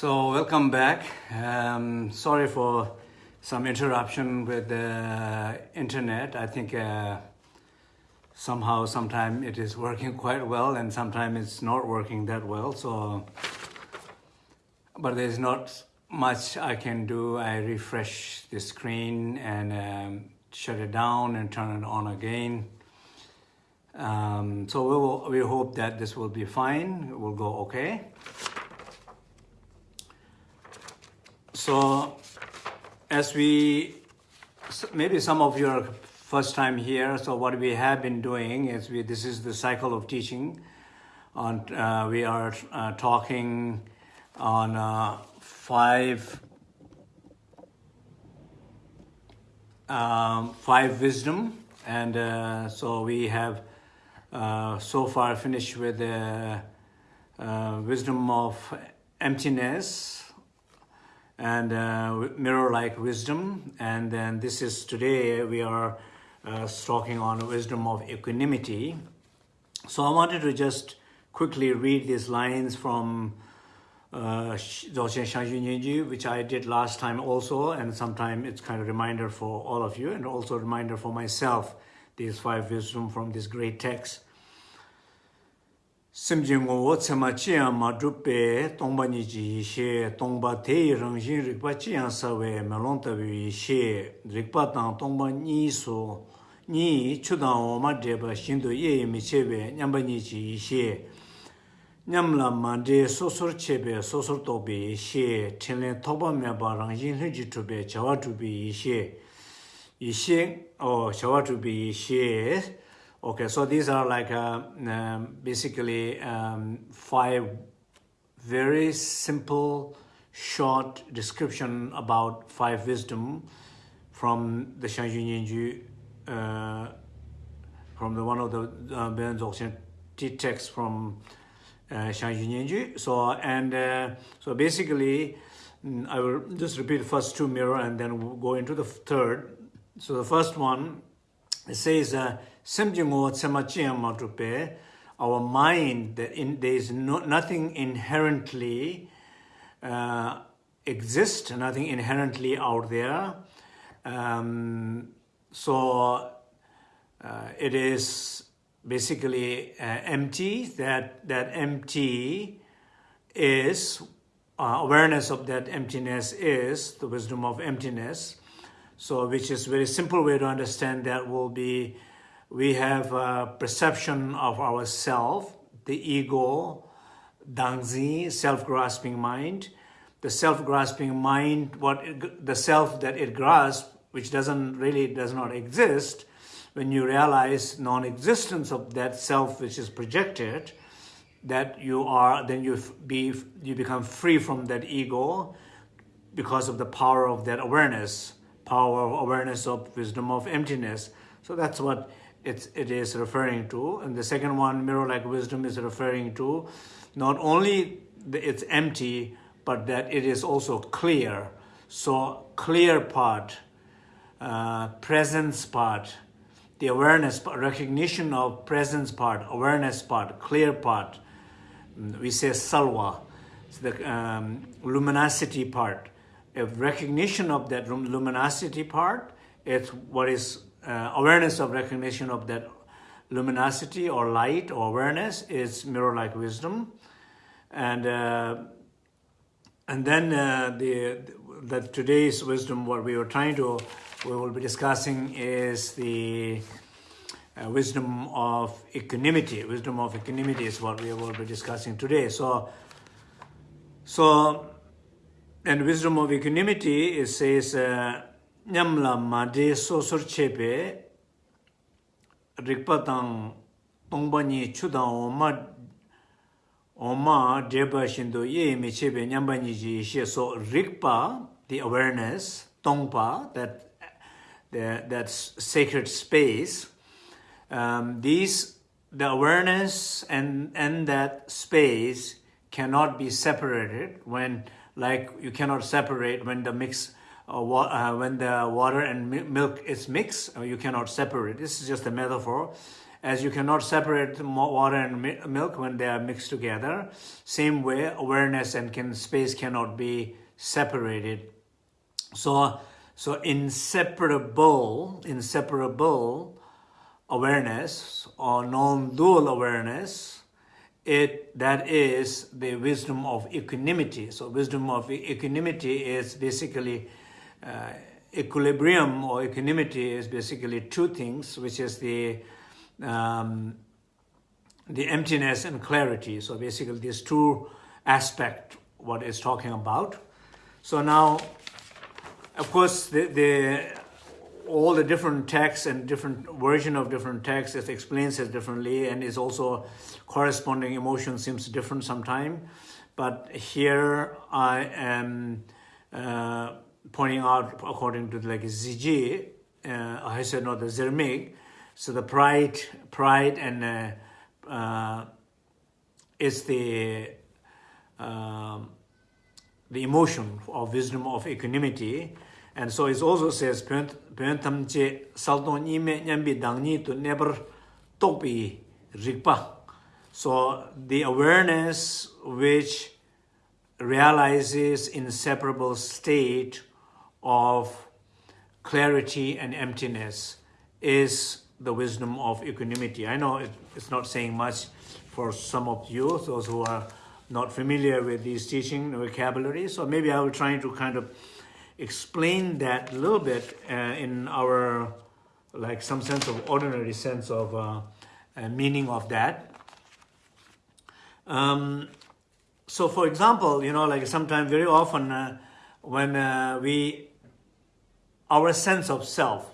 So welcome back. Um, sorry for some interruption with the internet. I think uh, somehow, sometime it is working quite well and sometimes it's not working that well. So, but there's not much I can do. I refresh the screen and um, shut it down and turn it on again. Um, so we, will, we hope that this will be fine. It will go okay. So as we, maybe some of you are first time here, so what we have been doing is we, this is the cycle of teaching. On, uh, we are uh, talking on uh, five, um, five wisdom. And uh, so we have uh, so far finished with the uh, wisdom of emptiness, and uh, mirror-like wisdom. And then this is today we are uh, talking on wisdom of equanimity. So I wanted to just quickly read these lines from uh Shangyu which I did last time also, and sometime it's kind of reminder for all of you and also a reminder for myself, these five wisdom from this great text. semjengo wo tsema chiya ma drupe tongba niji ishe, tongba teyi rangshin rikpa chiya sawe melon tabi ishe, rikpa tang tongba nyi su, nyi chudang oma dreba shindu yeye mi chebe nyamba niji ishe, nyamla ma dre sosor chebe sosor tobi ishe, tenlen tokba meba rangshin hunji chube chawa chubi ishe, ishe, o chawa chubi ishe, Okay, so these are like uh, um, basically um, five very simple, short description about five wisdom from the Shangyu Nianju, uh, from the one of the uh, Bon Dzogchen text from uh, Nianju. So, and uh, so basically, mm, I will just repeat the first two mirror and then we'll go into the third. So the first one, it says, uh, our mind, that in, there is no, nothing inherently uh, exists, nothing inherently out there. Um, so uh, it is basically uh, empty, that, that empty is, uh, awareness of that emptiness is the wisdom of emptiness. So which is very simple way to understand that will be we have a perception of ourself, the ego, dangzi, self-grasping mind. The self-grasping mind, what it, the self that it grasps, which doesn't really does not exist, when you realize non-existence of that self which is projected, that you are, then you be you become free from that ego because of the power of that awareness, power of awareness of wisdom of emptiness. So that's what it's, it is referring to. And the second one, mirror-like wisdom, is referring to not only it's empty, but that it is also clear. So clear part, uh, presence part, the awareness, recognition of presence part, awareness part, clear part. We say salwa, the um, luminosity part. A recognition of that luminosity part, it's what is uh, awareness of recognition of that luminosity or light or awareness is mirror-like wisdom. And uh, and then uh, the that today's wisdom, what we were trying to, we will be discussing is the uh, wisdom of equanimity. Wisdom of equanimity is what we will be discussing today. So, so, and wisdom of equanimity is says. nyamla made sosor chebe rikpa tang tongpa nyi chudan oma oma deba shindo ye me chebe nyamba nyi ji she so rikpa the awareness tongpa that the that sacred space um these the awareness and and that space cannot be separated when like you cannot separate when the mix uh, uh, when the water and milk is mixed, uh, you cannot separate. This is just a metaphor. as you cannot separate water and milk when they are mixed together. Same way, awareness and can, space cannot be separated. So, so inseparable, inseparable awareness or non-dual awareness, it that is the wisdom of equanimity. So wisdom of equanimity is basically uh, equilibrium or equanimity is basically two things, which is the um, the emptiness and clarity. So basically these two aspect what it's talking about. So now of course, the, the, all the different texts and different version of different texts it explains it differently and is also corresponding emotion seems different sometime. But here I am uh, pointing out according to like ZG, uh, I said not the Zermig, so the pride, pride and uh, uh, is the um, the emotion of wisdom of equanimity, and so it also says pyentam che saldon nime nyambi dangni to never topi rikpa. So the awareness which realizes inseparable state of clarity and emptiness is the wisdom of equanimity. I know it, it's not saying much for some of you, those who are not familiar with these teaching vocabulary. So maybe I will try to kind of explain that a little bit uh, in our, like some sense of ordinary sense of uh, uh, meaning of that. Um, so for example, you know, like sometimes very often uh, when uh, we, our sense of self,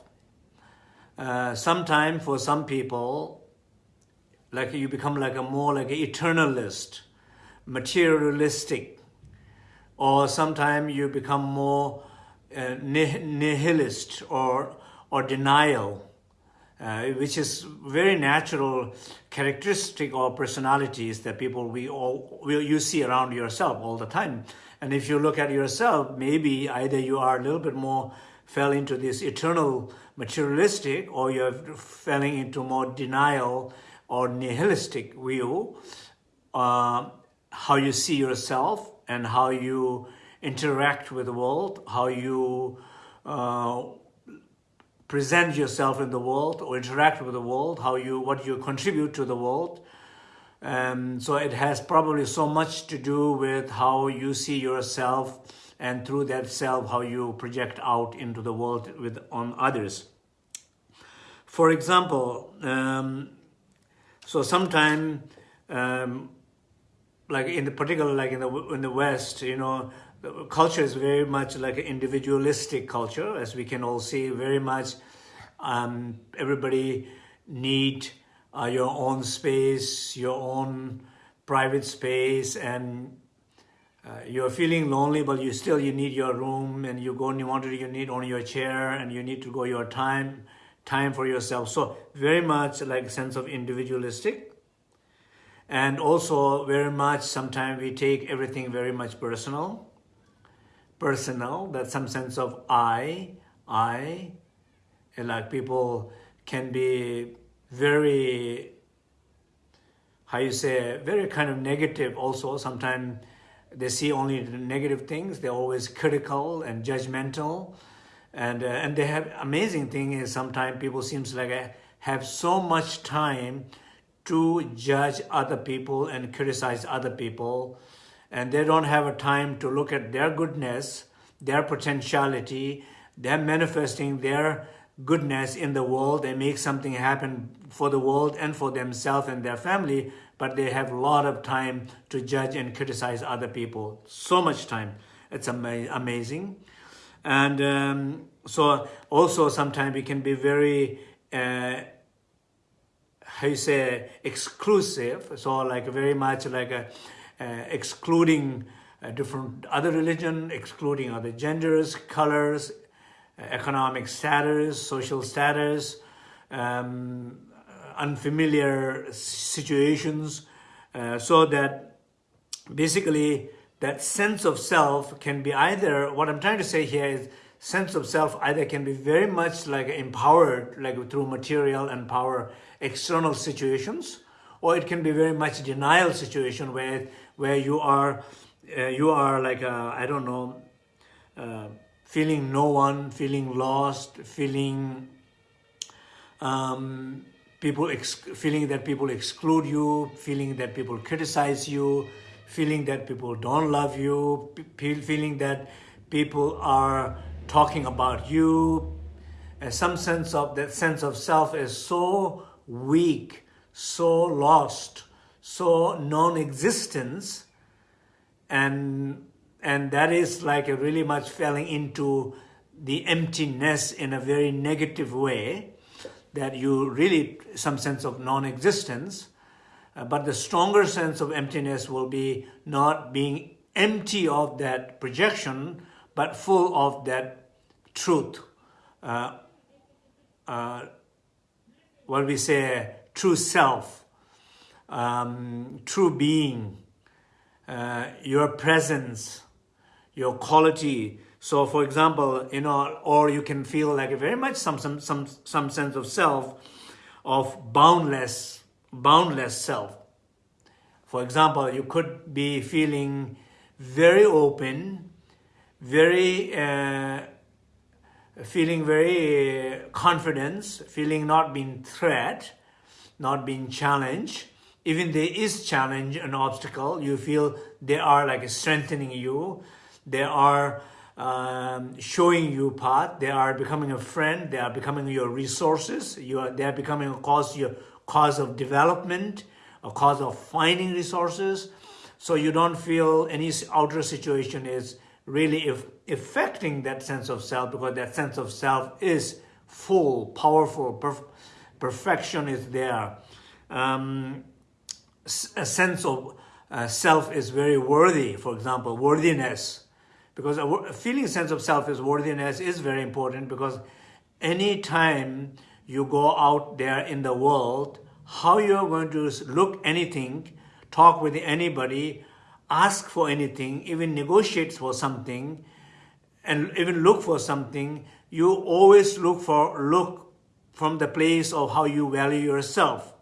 uh, sometimes for some people, like you become like a more like an eternalist, materialistic, or sometimes you become more uh, nihilist or, or denial, uh, which is very natural characteristic or personalities that people we all will you see around yourself all the time. And if you look at yourself, maybe either you are a little bit more fell into this eternal materialistic or you're falling into more denial or nihilistic view, uh, how you see yourself and how you interact with the world, how you uh, present yourself in the world or interact with the world, how you what you contribute to the world. Um, so it has probably so much to do with how you see yourself and through that self how you project out into the world with on others. For example, um, so sometime um, like in the particular like in the in the West, you know, culture is very much like an individualistic culture, as we can all see, very much um, everybody need uh, your own space, your own private space, and uh, you're feeling lonely, but you still, you need your room, and you go and you want to, you need only your chair, and you need to go your time, time for yourself. So very much like sense of individualistic. And also very much, sometimes we take everything very much personal personal, that some sense of I, I, and like people can be very, how you say, very kind of negative also. Sometimes they see only the negative things. They're always critical and judgmental. And, uh, and they have amazing thing is sometimes people seems like I have so much time to judge other people and criticize other people and they don't have a time to look at their goodness, their potentiality, they're manifesting their goodness in the world. They make something happen for the world and for themselves and their family, but they have a lot of time to judge and criticize other people. So much time. It's ama amazing. And um, so also sometimes we can be very, uh, how you say, exclusive. So like very much like a, uh, excluding uh, different other religion, excluding other genders, colors, economic status, social status, um, unfamiliar situations, uh, so that basically that sense of self can be either, what I'm trying to say here is sense of self either can be very much like empowered, like through material and power, external situations, or it can be very much denial situation where where you are uh, you are like I don't know uh, feeling no one, feeling lost, feeling um, people feeling that people exclude you, feeling that people criticize you, feeling that people don't love you, feeling that people are talking about you. And some sense of that sense of self is so weak, so lost, so non-existence, and and that is like really much falling into the emptiness in a very negative way that you really some sense of non-existence uh, but the stronger sense of emptiness will be not being empty of that projection but full of that truth. Uh, uh, what we say? True self um, true being uh, your presence your quality. So for example, you know, or you can feel like a very much some, some, some, some sense of self, of boundless, boundless self. For example, you could be feeling very open, very, uh, feeling very uh, confidence, feeling not being threat, not being challenged. Even there is challenge, an obstacle, you feel they are like strengthening you. They are um, showing you path. They are becoming a friend. They are becoming your resources. You are, they are becoming a cause, your cause of development, a cause of finding resources. So you don't feel any outer situation is really affecting that sense of self because that sense of self is full, powerful, perf perfection is there. Um, a sense of uh, self is very worthy, for example, worthiness because a feeling sense of self is worthiness is very important because any time you go out there in the world, how you're going to look anything, talk with anybody, ask for anything, even negotiate for something, and even look for something, you always look for look from the place of how you value yourself.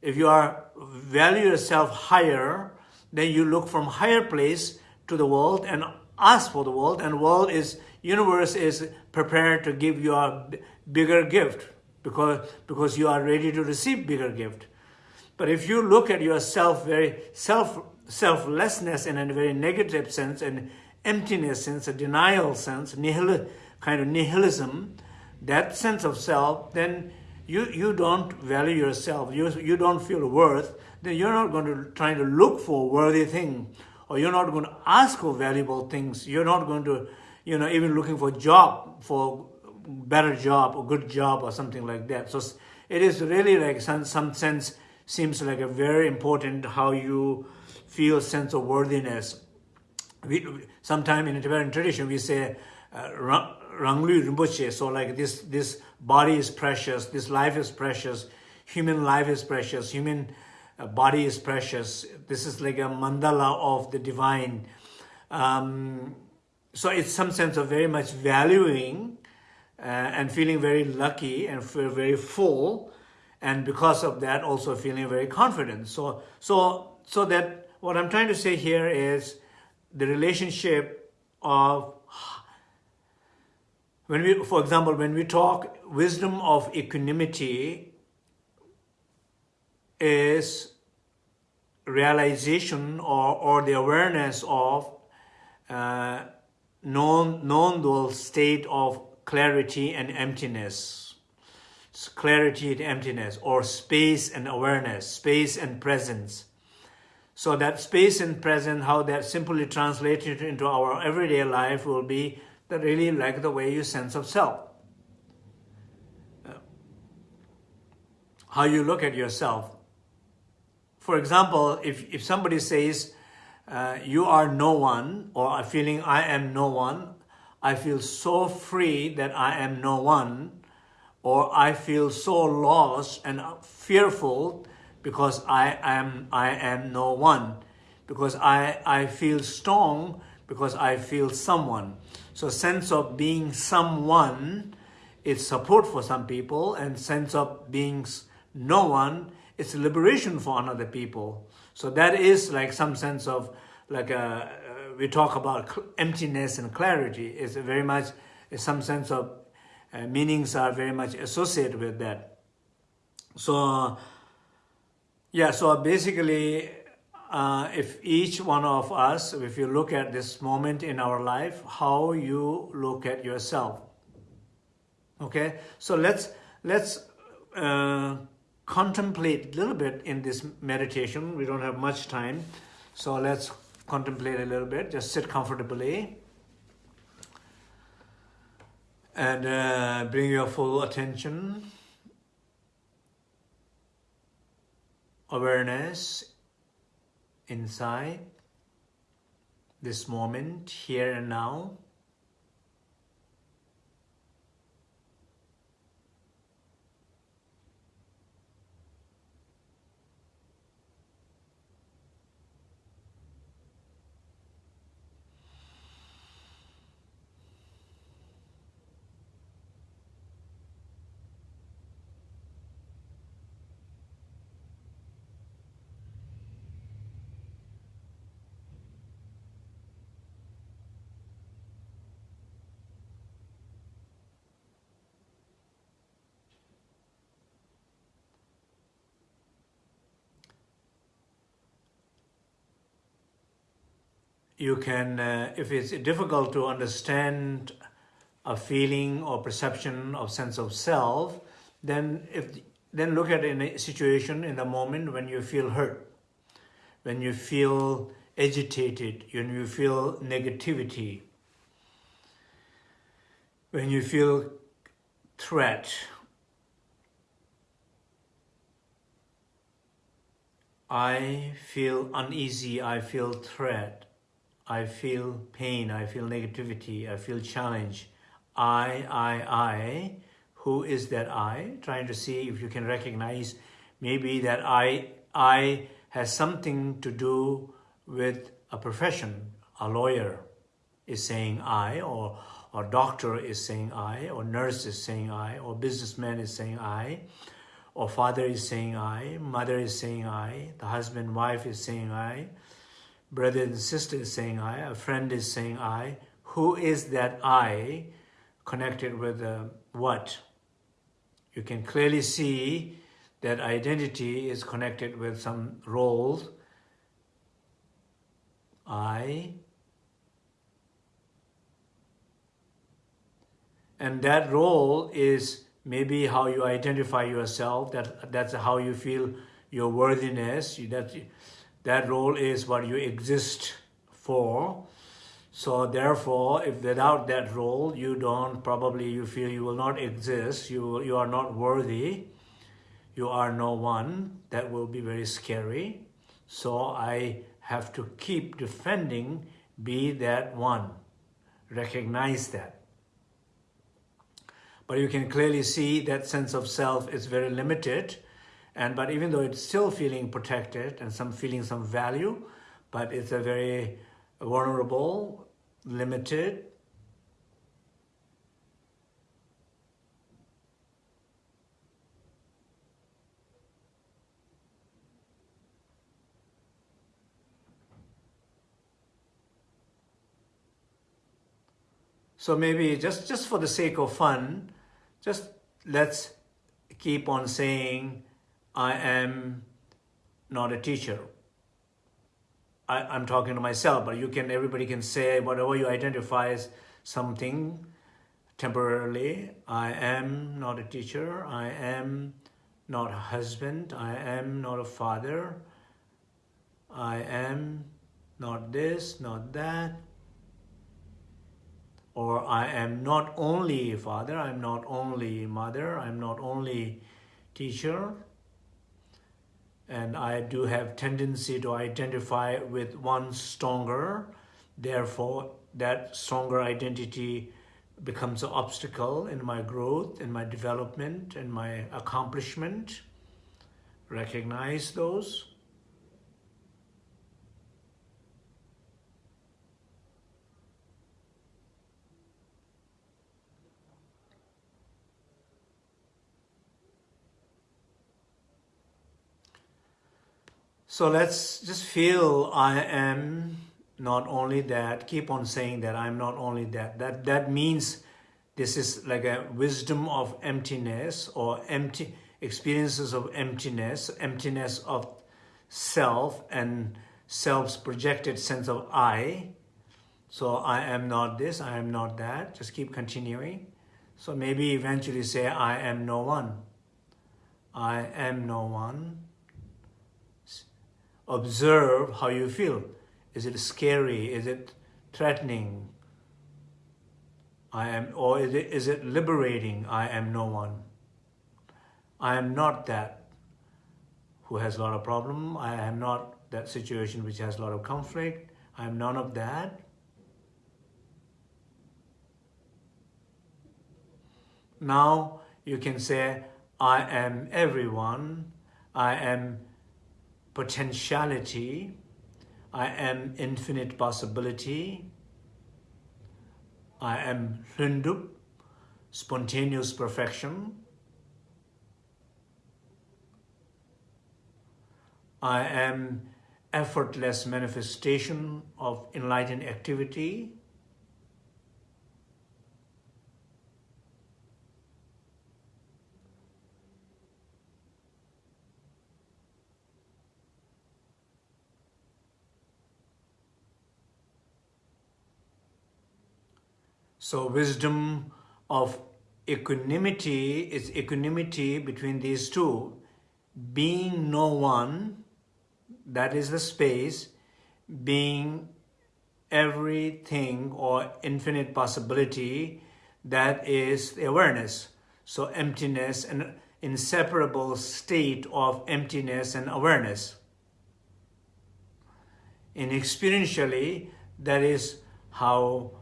If you are value yourself higher, then you look from higher place to the world and ask for the world and world is universe is prepared to give you a bigger gift because because you are ready to receive bigger gift. But if you look at yourself very self selflessness in a very negative sense and emptiness sense a denial sense nihil kind of nihilism that sense of self then you you don't value yourself. You you don't feel worth then you're not going to try to look for worthy thing or you're not going to ask for valuable things. You're not going to, you know, even looking for job, for better job or good job or something like that. So it is really like some, some sense seems like a very important how you feel sense of worthiness. We, sometime in the Tibetan tradition, we say, uh, Ranglu Rinpoche, so like this, this body is precious, this life is precious, human life is precious, human body is precious. This is like a mandala of the divine. Um, so it's some sense of very much valuing uh, and feeling very lucky and feel very full. And because of that, also feeling very confident. So, so, so that what I'm trying to say here is the relationship of when we, for example, when we talk wisdom of equanimity is realization or, or the awareness of uh, non, non-dual state of clarity and emptiness. Clarity and emptiness or space and awareness, space and presence. So that space and presence, how that simply translated into our everyday life will be that really like the way you sense of self. Uh, how you look at yourself for example, if, if somebody says, uh, you are no one, or a feeling I am no one, I feel so free that I am no one, or I feel so lost and fearful because I am, I am no one, because I, I feel strong because I feel someone. So sense of being someone is support for some people and sense of being no one is liberation for another people. So that is like some sense of like a, uh, we talk about emptiness and clarity It's very much some sense of uh, meanings are very much associated with that. So yeah, so basically uh, if each one of us, if you look at this moment in our life, how you look at yourself. Okay, so let's let's uh, contemplate a little bit in this meditation. We don't have much time, so let's contemplate a little bit. Just sit comfortably and uh, bring your full attention, awareness inside this moment, here and now. You can, uh, if it's difficult to understand a feeling or perception of sense of self, then if then look at a situation in the moment when you feel hurt, when you feel agitated, when you feel negativity, when you feel threat. I feel uneasy, I feel threat. I feel pain, I feel negativity, I feel challenge. I, I, I, who is that I? Trying to see if you can recognize maybe that I, I has something to do with a profession. A lawyer is saying I, or, or doctor is saying I, or nurse is saying I, or businessman is saying I, or father is saying I, mother is saying I, the husband, wife is saying I, brother and sister is saying I, a friend is saying I. Who is that I connected with what? You can clearly see that identity is connected with some roles. I. And that role is maybe how you identify yourself, that, that's how you feel your worthiness, that that role is what you exist for. So therefore, if without that role, you don't, probably you feel you will not exist, you, you are not worthy, you are no one, that will be very scary. So I have to keep defending, be that one. Recognize that. But you can clearly see that sense of self is very limited and but even though it's still feeling protected and some feeling some value, but it's a very vulnerable, limited, So maybe just, just for the sake of fun, just let's keep on saying I am not a teacher. I, am talking to myself, but you can, everybody can say whatever you identify as something temporarily. I am not a teacher. I am not a husband. I am not a father. I am not this, not that. Or I am not only father, I'm not only mother, I'm not only teacher, and I do have tendency to identify with one stronger. Therefore, that stronger identity becomes an obstacle in my growth, in my development, in my accomplishment. Recognize those. So let's just feel I am not only that, keep on saying that I'm not only that. That, that means this is like a wisdom of emptiness or empty experiences of emptiness, emptiness of self and self's projected sense of I. So I am not this, I am not that. Just keep continuing. So maybe eventually say, I am no one. I am no one. Observe how you feel. Is it scary? Is it threatening? I am, or is it, is it liberating? I am no one. I am not that who has a lot of problem. I am not that situation which has a lot of conflict. I am none of that. Now you can say, I am everyone. I am potentiality. I am infinite possibility. I am Hlundup, spontaneous perfection. I am effortless manifestation of enlightened activity. So wisdom of equanimity is equanimity between these two. Being no one, that is the space, being everything or infinite possibility, that is the awareness. So emptiness, an inseparable state of emptiness and awareness. In experientially, that is how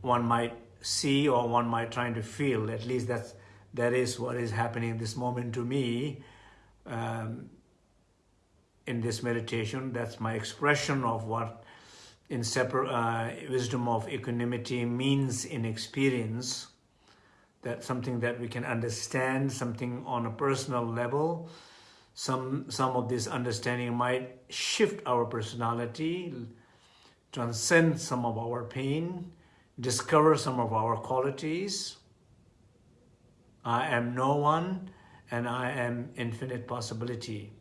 one might see or one might try to feel. At least that's that is what is happening this moment to me um, in this meditation. That's my expression of what in separate uh, wisdom of equanimity means in experience. That something that we can understand, something on a personal level. Some some of this understanding might shift our personality, transcend some of our pain, discover some of our qualities. I am no one and I am infinite possibility.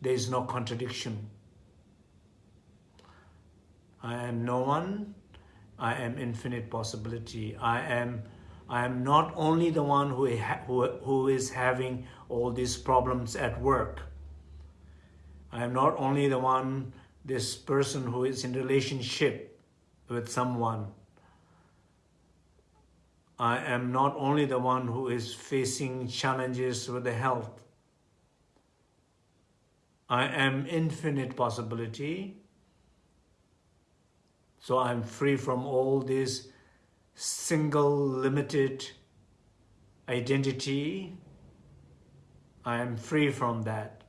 There is no contradiction. I am no one, I am infinite possibility. I am I am not only the one who, who, who is having all these problems at work. I am not only the one, this person who is in relationship with someone. I am not only the one who is facing challenges with the health. I am infinite possibility. So I'm free from all this single limited identity. I am free from that.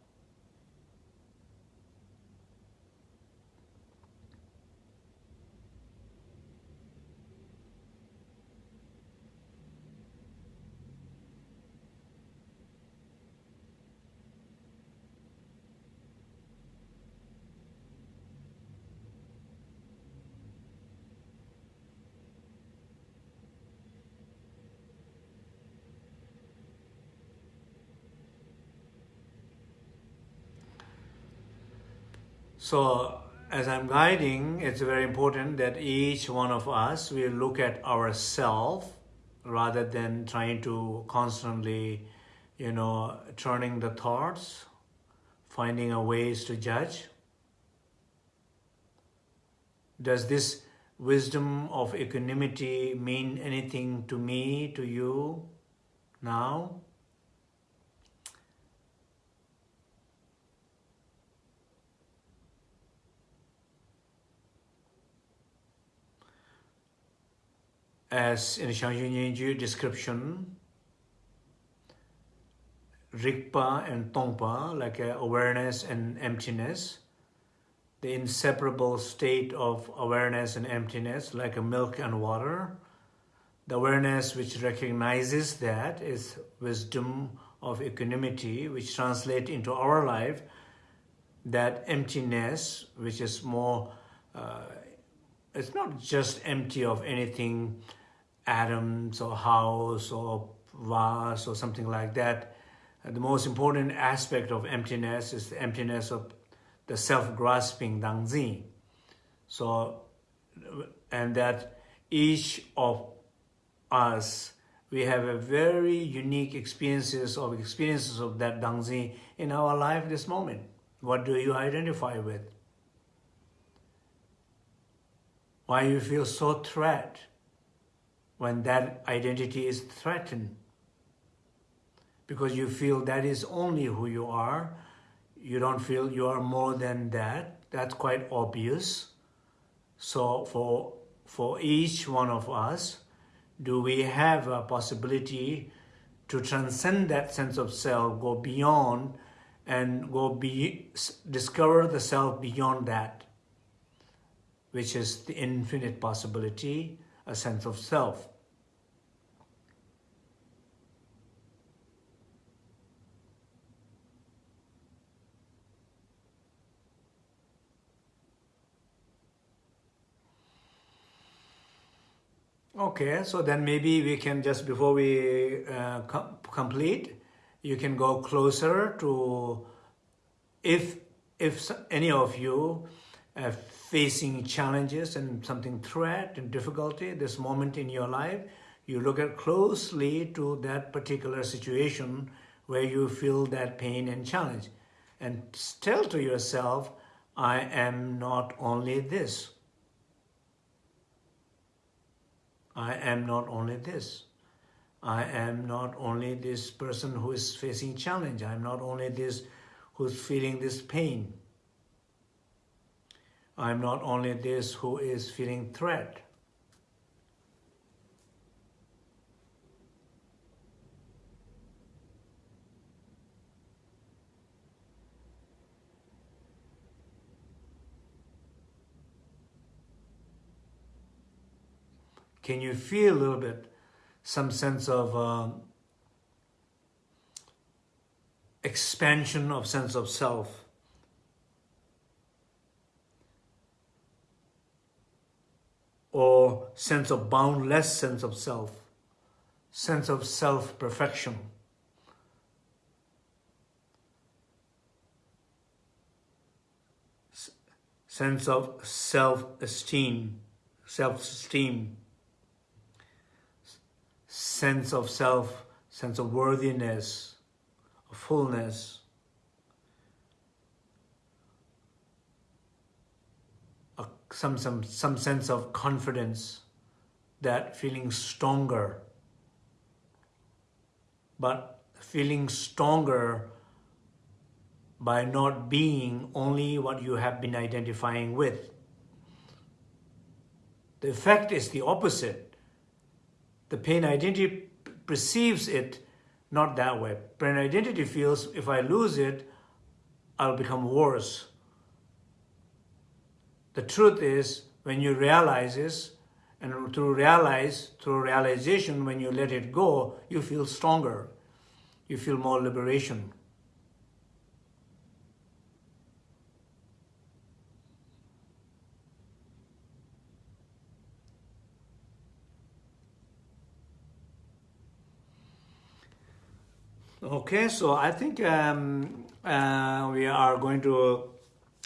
So as I'm guiding, it's very important that each one of us will look at ourselves rather than trying to constantly, you know, turning the thoughts, finding a ways to judge. Does this wisdom of equanimity mean anything to me, to you now? As in Shang description, Rigpa and Tongpa, like uh, awareness and emptiness, the inseparable state of awareness and emptiness, like a milk and water. The awareness which recognizes that is wisdom of equanimity, which translate into our life. That emptiness, which is more, uh, it's not just empty of anything, atoms or house or vase or something like that. Uh, the most important aspect of emptiness is the emptiness of the self-grasping Dangzi. So, and that each of us, we have a very unique experiences of experiences of that Dangzi in our life this moment. What do you identify with? Why you feel so threat when that identity is threatened? Because you feel that is only who you are. You don't feel you are more than that. That's quite obvious. So for, for each one of us, do we have a possibility to transcend that sense of self, go beyond and go be, discover the self beyond that, which is the infinite possibility, a sense of self. Okay, so then maybe we can just before we uh, com complete, you can go closer to if if any of you are facing challenges and something threat and difficulty this moment in your life you look at closely to that particular situation where you feel that pain and challenge and tell to yourself i am not only this i am not only this I am not only this person who is facing challenge. I'm not only this who's feeling this pain. I'm not only this who is feeling threat. Can you feel a little bit some sense of um, expansion of sense of self. Or sense of boundless sense of self, sense of self-perfection. sense of self-esteem, self-esteem. Sense of self, sense of worthiness, of fullness, some, some, some sense of confidence, that feeling stronger, but feeling stronger by not being only what you have been identifying with. The effect is the opposite the pain identity perceives it not that way. Pain identity feels if I lose it, I'll become worse. The truth is, when you realize this, and through realize, through realization, when you let it go, you feel stronger. You feel more liberation. Okay, so I think um, uh, we are going to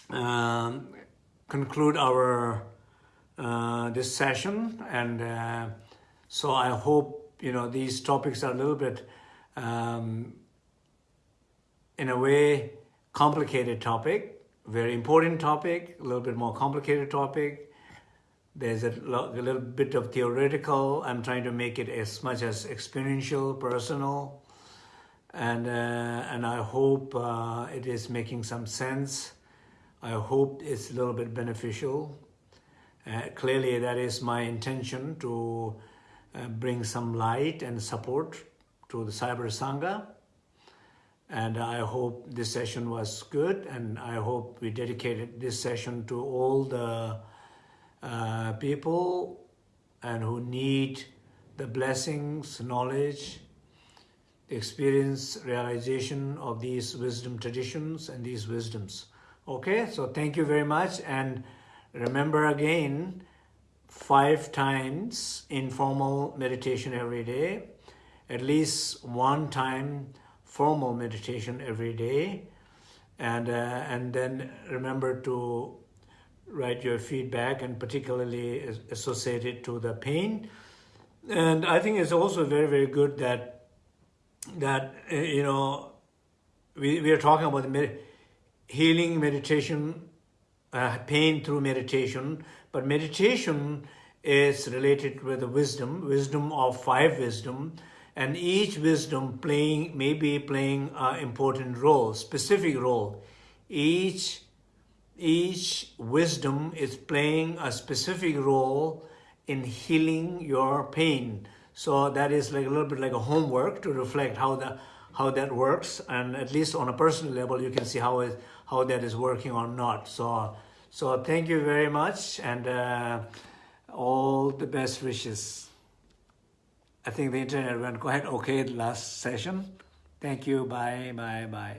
um, conclude our uh, this session, and uh, so I hope you know these topics are a little bit, um, in a way, complicated topic, very important topic, a little bit more complicated topic. There's a, a little bit of theoretical. I'm trying to make it as much as experiential, personal and uh, and I hope uh, it is making some sense. I hope it's a little bit beneficial. Uh, clearly, that is my intention to uh, bring some light and support to the Cyber Sangha. And I hope this session was good, and I hope we dedicated this session to all the uh, people and who need the blessings, knowledge, experience realization of these wisdom traditions and these wisdoms Okay, so thank you very much. And remember again, five times informal meditation every day, at least one time formal meditation every day. And, uh, and then remember to write your feedback and particularly associated to the pain. And I think it's also very, very good that, that uh, you know, we, we are talking about med healing meditation, uh, pain through meditation, but meditation is related with the wisdom, wisdom of five wisdom, and each wisdom playing maybe playing an important role, specific role. Each each wisdom is playing a specific role in healing your pain. So that is like a little bit like a homework to reflect how the how that works, and at least on a personal level, you can see how it how that is working or not. So so thank you very much, and uh, all the best wishes. I think the internet went quite okay the last session. Thank you. Bye, bye, bye.